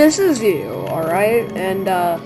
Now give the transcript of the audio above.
this is you, alright? And, uh,